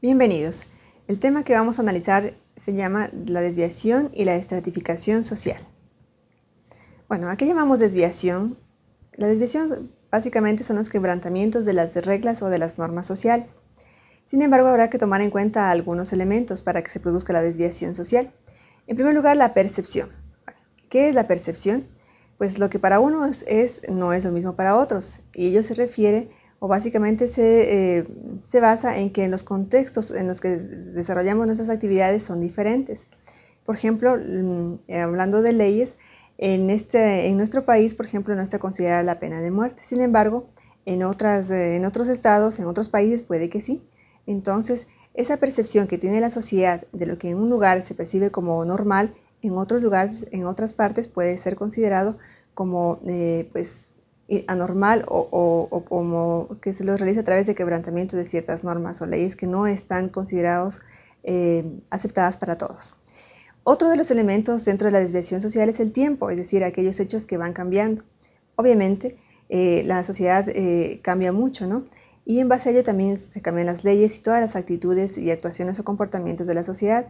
Bienvenidos. El tema que vamos a analizar se llama la desviación y la estratificación social. Bueno, ¿a qué llamamos desviación? La desviación básicamente son los quebrantamientos de las reglas o de las normas sociales. Sin embargo, habrá que tomar en cuenta algunos elementos para que se produzca la desviación social. En primer lugar, la percepción. ¿Qué es la percepción? Pues lo que para unos es, no es lo mismo para otros, y ello se refiere o básicamente se, eh, se, basa en que los contextos en los que desarrollamos nuestras actividades son diferentes. Por ejemplo, mm, eh, hablando de leyes, en, este, en nuestro país, por ejemplo, no está considerada la pena de muerte. Sin embargo, en, otras, eh, en otros estados, en otros países, puede que sí. Entonces, esa percepción que tiene la sociedad de lo que en un lugar se percibe como normal, en otros lugares, en otras partes, puede ser considerado como pues, anormal o, como que se lo realiza a través de quebrantamiento de ciertas normas o leyes que no están considerados eh, aceptadas para todos. Otro de los elementos dentro de la desviación social es el tiempo, es decir, aquellos hechos que van cambiando. Obviamente, eh, la sociedad eh, cambia mucho, ¿no? Y en base a ello también se cambian las leyes y todas las actitudes y actuaciones o comportamientos de la sociedad,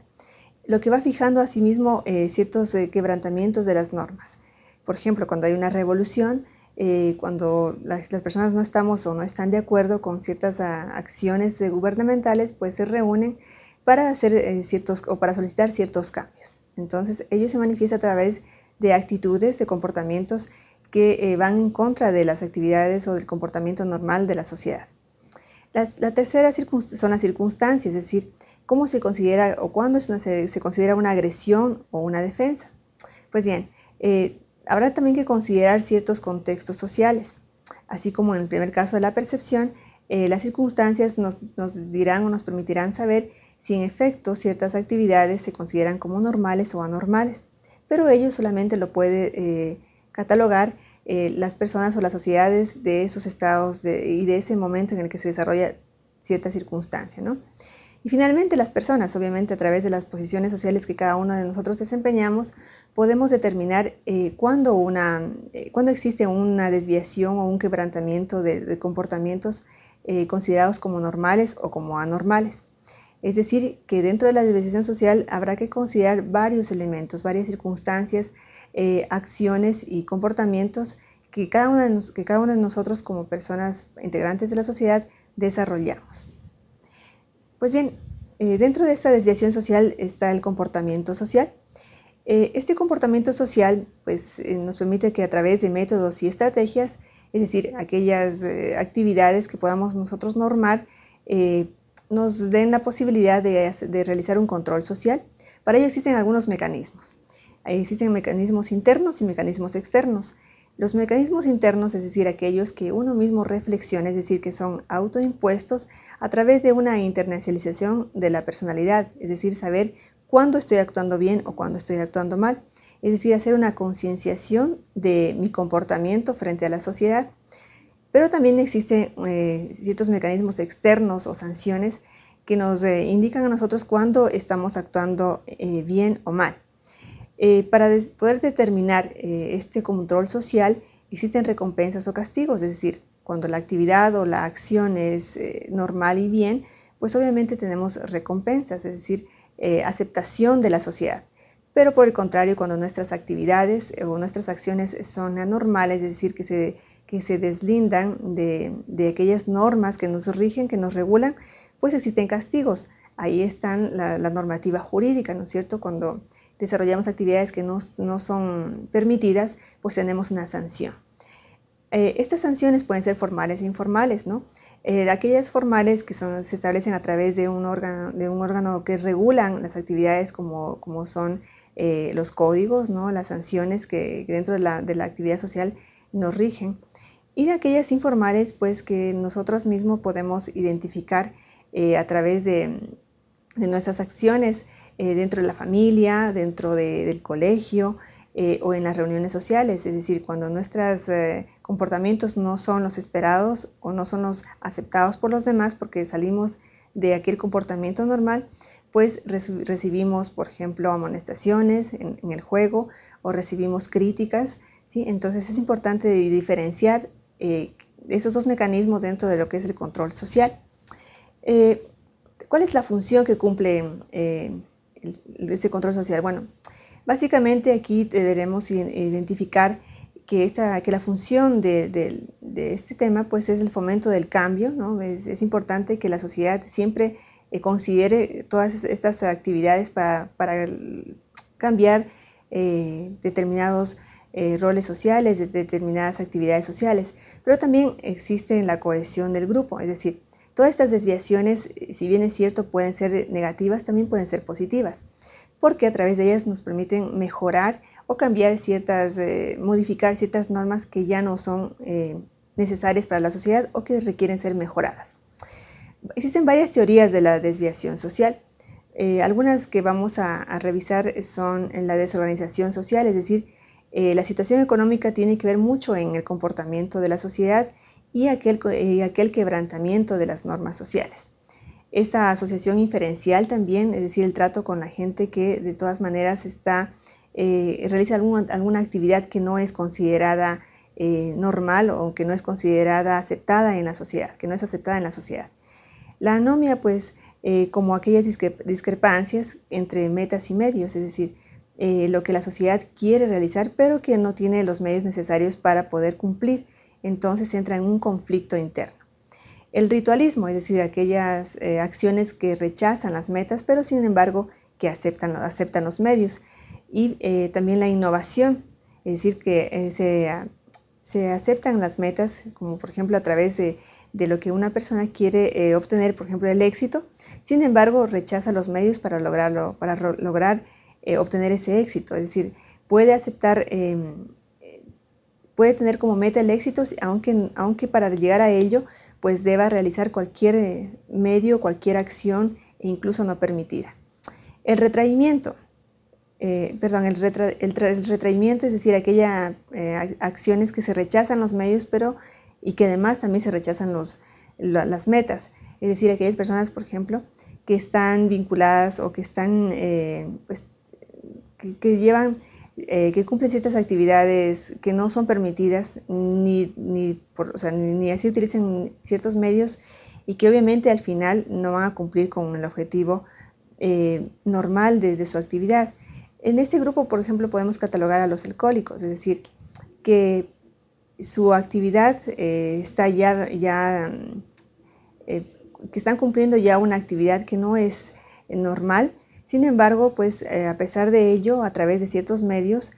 lo que va fijando asimismo ciertos quebrantamientos de las normas. Por ejemplo, cuando hay una revolución, eh, cuando las, personas no estamos o no están de acuerdo con ciertas ah, acciones gubernamentales, pues se reúnen para hacer eh, ciertos o para solicitar ciertos cambios. Entonces, ello se manifiesta a través de actitudes, de comportamientos que eh, van en contra de las actividades o del comportamiento normal de la sociedad. la tercera son las circunstancias, es decir, cómo se considera o cuándo se, considera una agresión o una defensa. Pues bien, Habrá también que considerar ciertos contextos sociales, así como en el primer caso de la percepción, eh, las circunstancias nos, dirán o nos permitirán saber si en efecto ciertas actividades se consideran como normales o anormales, pero ello solamente lo puede eh, catalogar eh, las personas o las sociedades de esos estados y de ese momento en el que se desarrolla cierta circunstancia. Y finalmente las personas, obviamente a través de las posiciones sociales que cada uno de nosotros desempeñamos, podemos determinar eh, cuándo, eh, existe una desviación o un quebrantamiento de, comportamientos eh, considerados como normales o como anormales. Es decir, que dentro de la desviación social habrá que considerar varios elementos, varias circunstancias, acciones y comportamientos que cada, uno de que cada uno de nosotros como personas integrantes de la sociedad desarrollamos. Pues bien, dentro de esta desviación social está el comportamiento social. Eh, este comportamiento social pues, eh, nos permite que a través de métodos y estrategias, es decir, aquellas eh, actividades que podamos nosotros normar, nos den la posibilidad de, de, realizar un control social. Para ello existen algunos mecanismos. Existen mecanismos internos y mecanismos externos. Los mecanismos internos, es decir, aquellos que uno mismo reflexiona, es decir, que son autoimpuestos a través de una internacionalización de la personalidad, es decir, saber cuándo estoy actuando bien o cuándo estoy actuando mal. Es decir, hacer una concienciación de mi comportamiento frente a la sociedad. Pero también existen eh, ciertos mecanismos externos o sanciones que nos eh, indican a nosotros cuándo estamos actuando eh, bien o mal. Para poder determinar este control social existen recompensas o castigos, es decir, cuando la actividad o la acción es normal y bien, pues obviamente tenemos recompensas, es decir, eh, aceptación de la sociedad. Pero por el contrario, cuando nuestras actividades o nuestras acciones son anormales, es decir, que se, que se deslindan de, de aquellas normas que nos rigen, que nos regulan, pues existen castigos. Ahí está la, normativa jurídica, ¿no es cierto? Cuando desarrollamos actividades que no, no son permitidas, pues tenemos una sanción. Eh, estas sanciones pueden ser formales e informales, ¿no? Eh, aquellas formales que se establecen a través de un órgano, de un órgano que regulan las actividades como, como son eh, los códigos, ¿no? las sanciones que, dentro de la, de la, actividad social nos rigen. Y de aquellas informales, pues que nosotros mismos podemos identificar a través de, de, nuestras acciones dentro de la familia, dentro de, del colegio, eh, o en las reuniones sociales, es decir, cuando nuestros eh, comportamientos no son los esperados o no son los aceptados por los demás porque salimos de aquel comportamiento normal, pues recibimos, por ejemplo, amonestaciones en, el juego o recibimos críticas, ¿sí? Entonces es importante diferenciar eh, esos dos mecanismos dentro de lo que es el control social. ¿Cuál es la función que cumple eh, ese control social? Bueno, básicamente aquí deberemos identificar que, esta, que la función de, este tema pues es el fomento del cambio, ¿no? es, importante que la sociedad siempre eh, considere todas estas actividades para, cambiar eh, determinados eh, roles sociales, de determinadas actividades sociales, pero también existe la cohesión del grupo, es decir, todas estas desviaciones, si bien es cierto, pueden ser negativas, también pueden ser positivas porque a través de ellas nos permiten mejorar o cambiar ciertas, eh, modificar ciertas normas que ya no son eh, necesarias para la sociedad o que requieren ser mejoradas. Existen varias teorías de la desviación social. Eh, algunas que vamos a, revisar son en la desorganización social, es decir, la situación económica tiene que ver mucho en el comportamiento de la sociedad y aquel, aquel quebrantamiento de las normas sociales esta asociación inferencial también, es decir, el trato con la gente que de todas maneras está, eh, realiza alguna, actividad que no es considerada eh, normal o que no es considerada aceptada en la sociedad, que no es aceptada en la sociedad. La anomia, pues, eh, como aquellas discrepancias entre metas y medios, es decir, lo que la sociedad quiere realizar, pero que no tiene los medios necesarios para poder cumplir, entonces entra en un conflicto interno. El ritualismo, es decir, aquellas eh, acciones que rechazan las metas, pero sin embargo que aceptan, aceptan los medios. Y eh, también la innovación, es decir, que eh, se, aceptan las metas, como por ejemplo a través de, lo que una persona quiere obtener, por ejemplo, el éxito, sin embargo rechaza los medios para lograrlo, para lograr obtener ese éxito. Es decir, puede aceptar em, puede tener como meta el éxito, aunque, aunque para llegar a ello pues deba realizar cualquier eh, medio, cualquier acción e incluso no permitida. El retraimiento, eh, perdón, el, retraimiento es decir, aquellas eh, acciones que se rechazan los medios, pero y que además también se rechazan los, las metas. Es decir, aquellas personas, por ejemplo, que están vinculadas o que están, pues, que llevan eh, que cumplen ciertas actividades que no son permitidas, ni, ni, ni, así utilizan ciertos medios y que obviamente al final no van a cumplir con el objetivo eh, normal de, su actividad. En este grupo, por ejemplo, podemos catalogar a los alcohólicos, es decir, que su actividad eh, está ya, ya que están cumpliendo ya una actividad que no es normal, sin embargo, pues eh, a pesar de ello, a través de ciertos medios,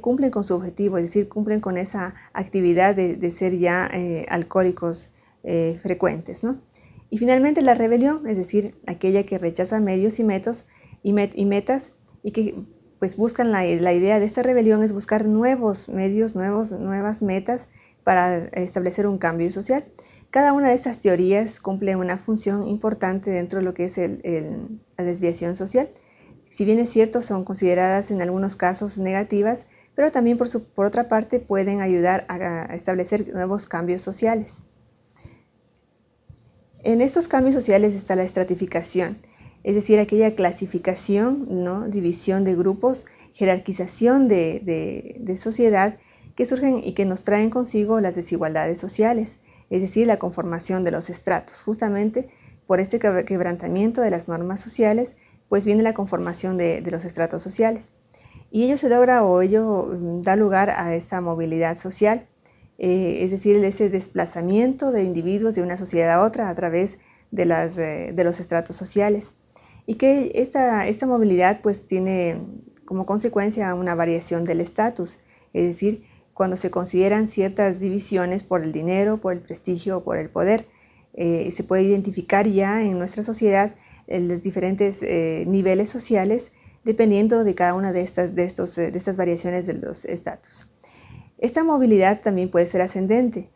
cumplen con su objetivo, es decir, cumplen con esa actividad de, ser ya eh, alcohólicos eh, frecuentes. Y finalmente la rebelión, es decir, aquella que rechaza medios y, metas y que pues buscan la, la, idea de esta rebelión es buscar nuevos medios, nuevos, nuevas metas para establecer un cambio social. Cada una de estas teorías cumple una función importante dentro de lo que es la desviación social. Si bien es cierto, son consideradas en algunos casos negativas, pero también por, otra parte pueden ayudar a, establecer nuevos cambios sociales. En estos cambios sociales está la estratificación, es decir, aquella clasificación, ¿no? división de grupos, jerarquización de, de sociedad que surgen y que nos traen consigo las desigualdades sociales es decir, la conformación de los estratos. Justamente por este quebrantamiento de las normas sociales, pues viene la conformación de, los estratos sociales. Y ello se logra o ello mm, da lugar a esta movilidad social, eh, es decir, ese desplazamiento de individuos de una sociedad a otra a través de, eh, los estratos sociales. Y que esta movilidad pues tiene como consecuencia una variación del estatus, es decir, cuando se consideran ciertas divisiones por el dinero, por el prestigio o por el poder. Eh, se puede identificar ya en nuestra sociedad eh, los diferentes eh, niveles sociales dependiendo de cada una de estas, de estos, de estas variaciones de los estatus. Esta movilidad también puede ser ascendente,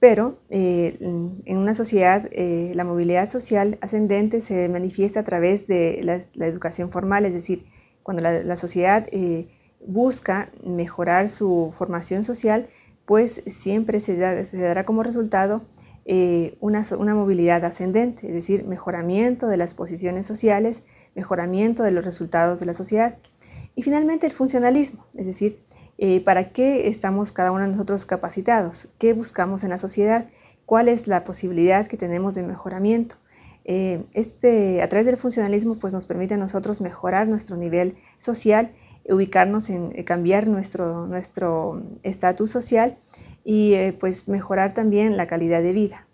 pero en una sociedad la movilidad social ascendente se manifiesta a través de la, educación formal, es decir, cuando la, la sociedad busca mejorar su formación social, pues siempre se, dará como resultado eh, una, movilidad ascendente, es decir, mejoramiento de las posiciones sociales, mejoramiento de los resultados de la sociedad. Y finalmente el funcionalismo, es decir, eh, ¿para qué estamos cada uno de nosotros capacitados? ¿Qué buscamos en la sociedad? ¿Cuál es la posibilidad que tenemos de mejoramiento? este, a través del funcionalismo pues nos permite a nosotros mejorar nuestro nivel social, ubicarnos en cambiar nuestro estatus social y pues mejorar también la calidad de vida.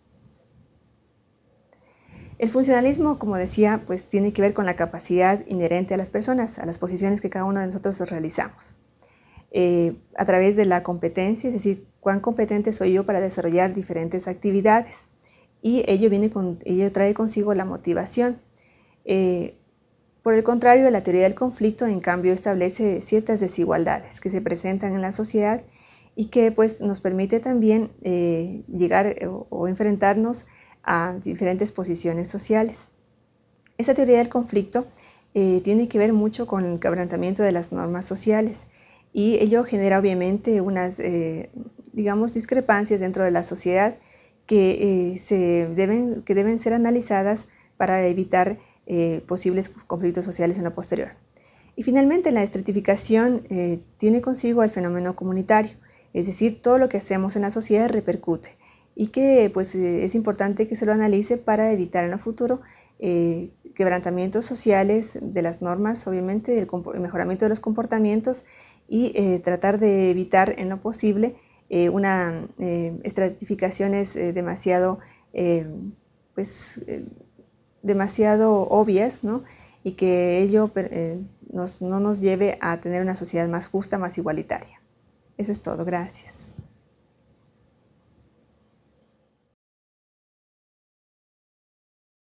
El funcionalismo, como decía, pues tiene que ver con la capacidad inherente a las personas, a las posiciones que cada uno de nosotros realizamos. Eh, a través de la competencia, es decir, cuán competente soy yo para desarrollar diferentes actividades. Y ello, viene con, ello trae consigo la motivación. Eh, por el contrario, la teoría del conflicto, en cambio, establece ciertas desigualdades que se presentan en la sociedad y que pues, nos permite también eh, llegar o enfrentarnos a diferentes posiciones sociales. Esta teoría del conflicto eh, tiene que ver mucho con el quebrantamiento de las normas sociales y ello genera obviamente unas, eh, digamos, discrepancias dentro de la sociedad que, eh, se deben, que deben ser analizadas para evitar posibles conflictos sociales en lo posterior. Y finalmente la estratificación tiene consigo el fenómeno comunitario, es decir, todo lo que hacemos en la sociedad repercute y que pues eh, es importante que se lo analice para evitar en el futuro eh, quebrantamientos sociales de las normas, obviamente, el, mejoramiento de los comportamientos y eh, tratar de evitar en lo posible una estratificaciones demasiado, pues, demasiado obvias, ¿no? y que ello no nos lleve a tener una sociedad más justa, más igualitaria. Eso es todo, gracias.